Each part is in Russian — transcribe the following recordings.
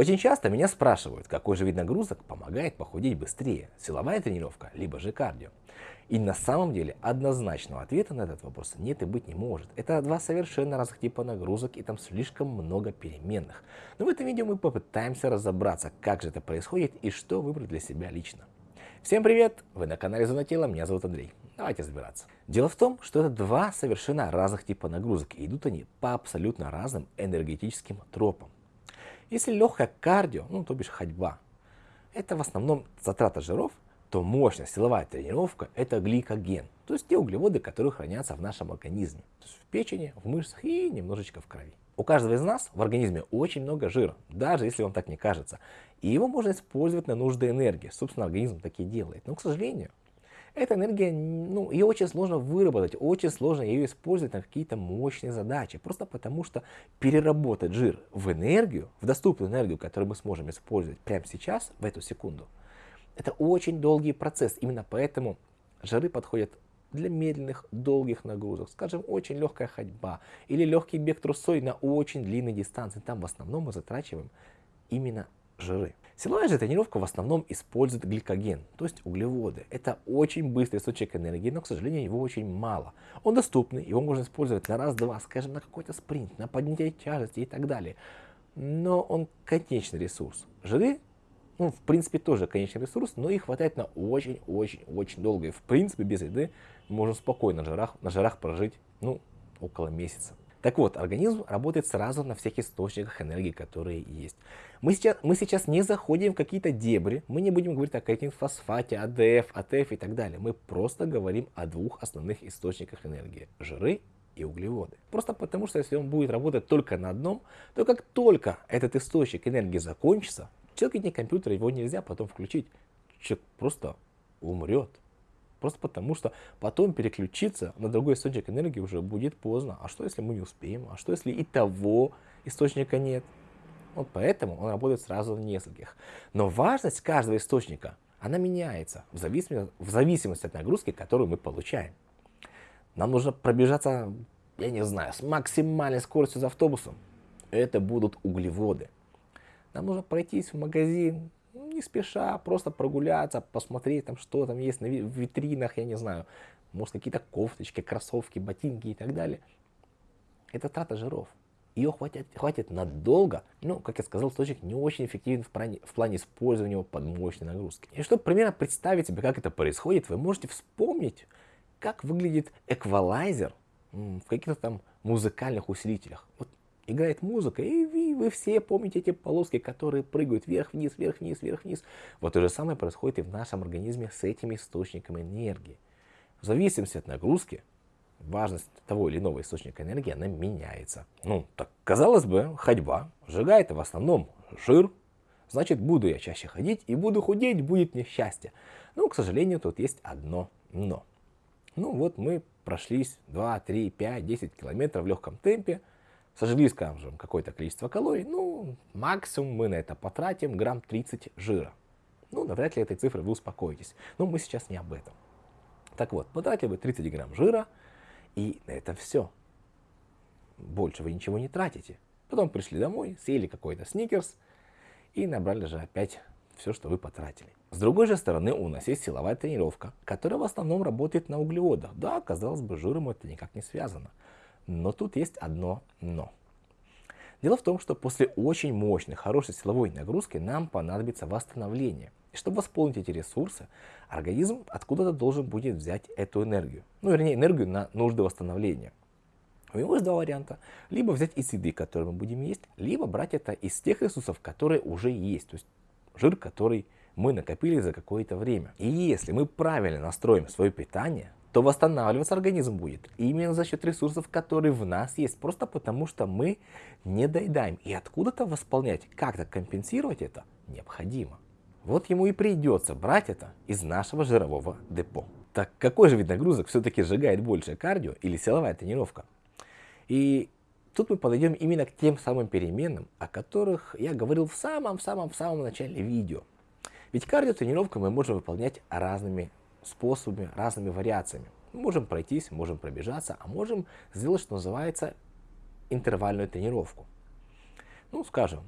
Очень часто меня спрашивают, какой же вид нагрузок помогает похудеть быстрее, силовая тренировка, либо же кардио. И на самом деле однозначного ответа на этот вопрос нет и быть не может. Это два совершенно разных типа нагрузок и там слишком много переменных. Но в этом видео мы попытаемся разобраться, как же это происходит и что выбрать для себя лично. Всем привет! Вы на канале Зона Тела, меня зовут Андрей. Давайте разбираться. Дело в том, что это два совершенно разных типа нагрузок, и идут они по абсолютно разным энергетическим тропам. Если легкая кардио, ну то бишь ходьба, это в основном затрата жиров, то мощная силовая тренировка это гликоген, то есть те углеводы, которые хранятся в нашем организме, то есть в печени, в мышцах и немножечко в крови. У каждого из нас в организме очень много жира, даже если вам так не кажется, и его можно использовать на нужды энергии, собственно организм так и делает, но к сожалению эта энергия, ну, ее очень сложно выработать, очень сложно ее использовать на какие-то мощные задачи. Просто потому, что переработать жир в энергию, в доступную энергию, которую мы сможем использовать прямо сейчас, в эту секунду, это очень долгий процесс. Именно поэтому жиры подходят для медленных, долгих нагрузок. Скажем, очень легкая ходьба или легкий бег трусой на очень длинной дистанции. Там в основном мы затрачиваем именно жиры. Силовая же тренировка в основном использует гликоген, то есть углеводы. Это очень быстрый источник энергии, но, к сожалению, его очень мало. Он доступный, его можно использовать на раз-два, скажем, на какой-то спринт, на поднятие тяжести и так далее. Но он конечный ресурс. Жиры, ну, в принципе, тоже конечный ресурс, но их хватает на очень-очень-очень долго. И, в принципе, без еды можно спокойно на жирах, на жирах прожить, ну, около месяца. Так вот, организм работает сразу на всех источниках энергии, которые есть. Мы сейчас, мы сейчас не заходим в какие-то дебри, мы не будем говорить о фосфате, АДФ, АТФ и так далее. Мы просто говорим о двух основных источниках энергии – жиры и углеводы. Просто потому, что если он будет работать только на одном, то как только этот источник энергии закончится, человек не компьютер, его нельзя потом включить. Человек просто умрет. Просто потому, что потом переключиться на другой источник энергии уже будет поздно. А что, если мы не успеем? А что, если и того источника нет? Вот поэтому он работает сразу на нескольких. Но важность каждого источника, она меняется в зависимости, в зависимости от нагрузки, которую мы получаем. Нам нужно пробежаться, я не знаю, с максимальной скоростью за автобусом. Это будут углеводы. Нам нужно пройтись в магазин, не спеша, просто прогуляться, посмотреть там, что там есть на витринах, я не знаю, может какие-то кофточки, кроссовки, ботинки и так далее. Это трата жиров. Ее хватит, хватит надолго, ну, как я сказал, источник не очень эффективен в плане, в плане использования его под мощной нагрузки. И чтобы примерно представить себе, как это происходит, вы можете вспомнить, как выглядит эквалайзер в каких-то там музыкальных усилителях. Вот играет музыка, и вы, вы все помните эти полоски, которые прыгают вверх-вниз, вверх-вниз, вверх-вниз. Вот то же самое происходит и в нашем организме с этими источниками энергии. В зависимости от нагрузки, важность того или иного источника энергии, она меняется. Ну, так казалось бы, ходьба сжигает в основном жир, значит, буду я чаще ходить и буду худеть, будет несчастье. Но, к сожалению, тут есть одно но. Ну вот мы прошлись 2, 3, 5, 10 километров в легком темпе, сожгли, скажем, какое-то количество калорий, ну, максимум мы на это потратим грамм 30 жира. Ну, навряд ли этой цифрой вы успокоитесь. Но мы сейчас не об этом. Так вот, потратили вы 30 грамм жира, и на этом все. Больше вы ничего не тратите. Потом пришли домой, съели какой-то сникерс и набрали же опять все, что вы потратили. С другой же стороны, у нас есть силовая тренировка, которая в основном работает на углеводах. Да, казалось бы, жиром это никак не связано. Но тут есть одно «но». Дело в том, что после очень мощной, хорошей силовой нагрузки нам понадобится восстановление. И чтобы восполнить эти ресурсы, организм откуда-то должен будет взять эту энергию. Ну, вернее, энергию на нужды восстановления. У него есть два варианта. Либо взять из еды, которую мы будем есть, либо брать это из тех ресурсов, которые уже есть. То есть жир, который мы накопили за какое-то время. И если мы правильно настроим свое питание, то восстанавливаться организм будет именно за счет ресурсов, которые в нас есть, просто потому что мы не доедаем. И откуда-то восполнять, как-то компенсировать это необходимо. Вот ему и придется брать это из нашего жирового депо. Так какой же вид нагрузок все-таки сжигает больше, кардио или силовая тренировка? И тут мы подойдем именно к тем самым переменам, о которых я говорил в самом-самом-самом начале видео. Ведь кардио тренировку мы можем выполнять разными способами, разными вариациями. Мы можем пройтись, можем пробежаться, а можем сделать, что называется, интервальную тренировку. Ну, скажем,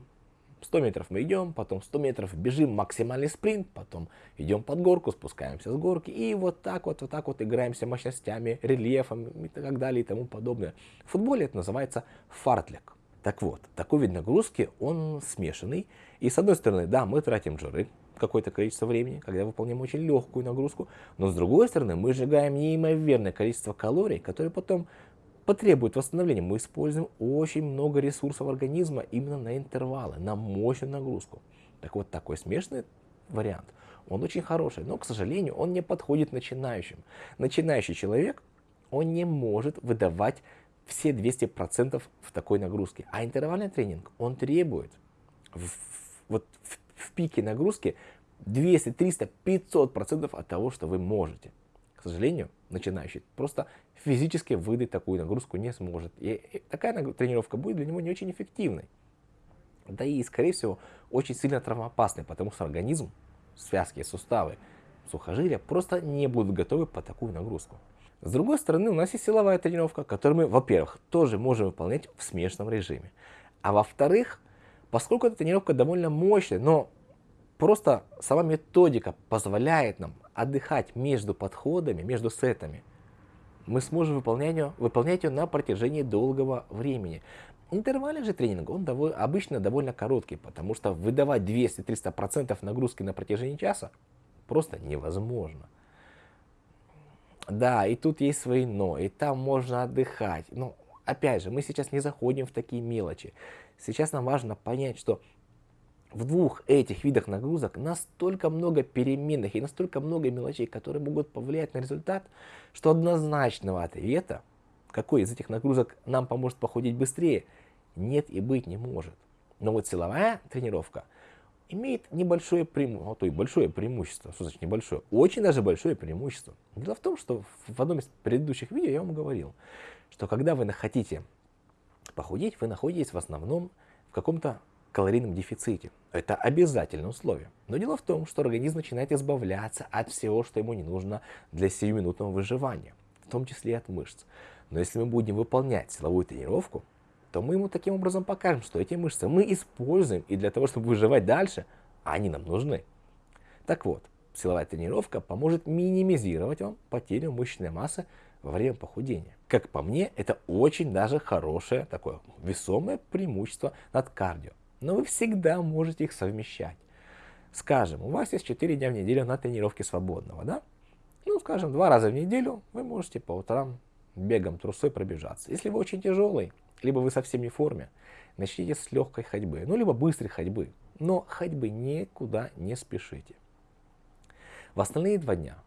100 метров мы идем, потом 100 метров бежим максимальный спринт, потом идем под горку, спускаемся с горки и вот так вот, вот так вот играемся мощностями, рельефом и так далее и тому подобное. В футболе это называется фартлек. Так вот, такой вид нагрузки, он смешанный. И с одной стороны, да, мы тратим жиры, какое-то количество времени, когда выполняем очень легкую нагрузку, но с другой стороны мы сжигаем неимоверное количество калорий, которые потом потребуют восстановления. Мы используем очень много ресурсов организма именно на интервалы, на мощную нагрузку. Так вот, такой смешанный вариант, он очень хороший, но, к сожалению, он не подходит начинающим. Начинающий человек, он не может выдавать все 200% в такой нагрузке. А интервальный тренинг, он требует в, вот в в пике нагрузки 200, 300, 500 процентов от того, что вы можете. К сожалению, начинающий просто физически выдать такую нагрузку не сможет. И такая тренировка будет для него не очень эффективной. Да и, скорее всего, очень сильно травмоопасной, потому что организм, связки, суставы, сухожилия просто не будут готовы по такую нагрузку. С другой стороны, у нас есть силовая тренировка, которую мы, во-первых, тоже можем выполнять в смешанном режиме. А во-вторых, Поскольку эта тренировка довольно мощная, но просто сама методика позволяет нам отдыхать между подходами, между сетами, мы сможем выполнять ее, выполнять ее на протяжении долгого времени. Интервальный же тренинг, он довольно, обычно довольно короткий, потому что выдавать 200-300% нагрузки на протяжении часа просто невозможно. Да, и тут есть свои но, и там можно отдыхать. Но опять же, мы сейчас не заходим в такие мелочи. Сейчас нам важно понять, что в двух этих видах нагрузок настолько много переменных и настолько много мелочей, которые могут повлиять на результат, что однозначного ответа, какой из этих нагрузок нам поможет похудеть быстрее, нет и быть не может. Но вот силовая тренировка имеет небольшое преимущество, а то и большое преимущество. Что значит небольшое? Очень даже большое преимущество. Дело в том, что в одном из предыдущих видео я вам говорил, что когда вы хотите похудеть, вы находитесь в основном в каком-то калорийном дефиците. Это обязательное условие. Но дело в том, что организм начинает избавляться от всего, что ему не нужно для сиюминутного выживания, в том числе и от мышц. Но если мы будем выполнять силовую тренировку, то мы ему таким образом покажем, что эти мышцы мы используем и для того, чтобы выживать дальше, они нам нужны. Так вот, силовая тренировка поможет минимизировать вам потерю мышечной массы во время похудения. Как по мне, это очень даже хорошее, такое весомое преимущество над кардио. Но вы всегда можете их совмещать. Скажем, у вас есть 4 дня в неделю на тренировке свободного, да? Ну, скажем, два раза в неделю вы можете по утрам бегом трусой пробежаться. Если вы очень тяжелый, либо вы совсем не в форме, начните с легкой ходьбы, ну, либо быстрой ходьбы. Но ходьбы никуда не спешите. В остальные два дня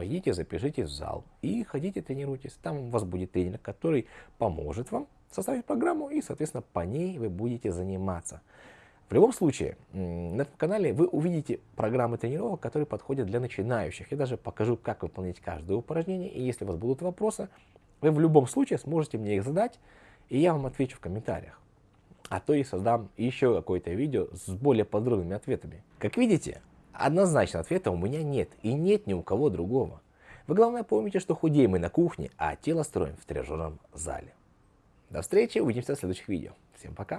пойдите, запишитесь в зал и ходите, тренируйтесь. Там у вас будет тренер, который поможет вам составить программу и, соответственно, по ней вы будете заниматься. В любом случае, на этом канале вы увидите программы тренировок, которые подходят для начинающих. Я даже покажу, как выполнять каждое упражнение. И если у вас будут вопросы, вы в любом случае сможете мне их задать, и я вам отвечу в комментариях. А то и создам еще какое-то видео с более подробными ответами. Как видите, Однозначно ответа у меня нет и нет ни у кого другого. Вы главное помните, что худеем мы на кухне, а тело строим в тренажерном зале. До встречи, увидимся в следующих видео. Всем пока!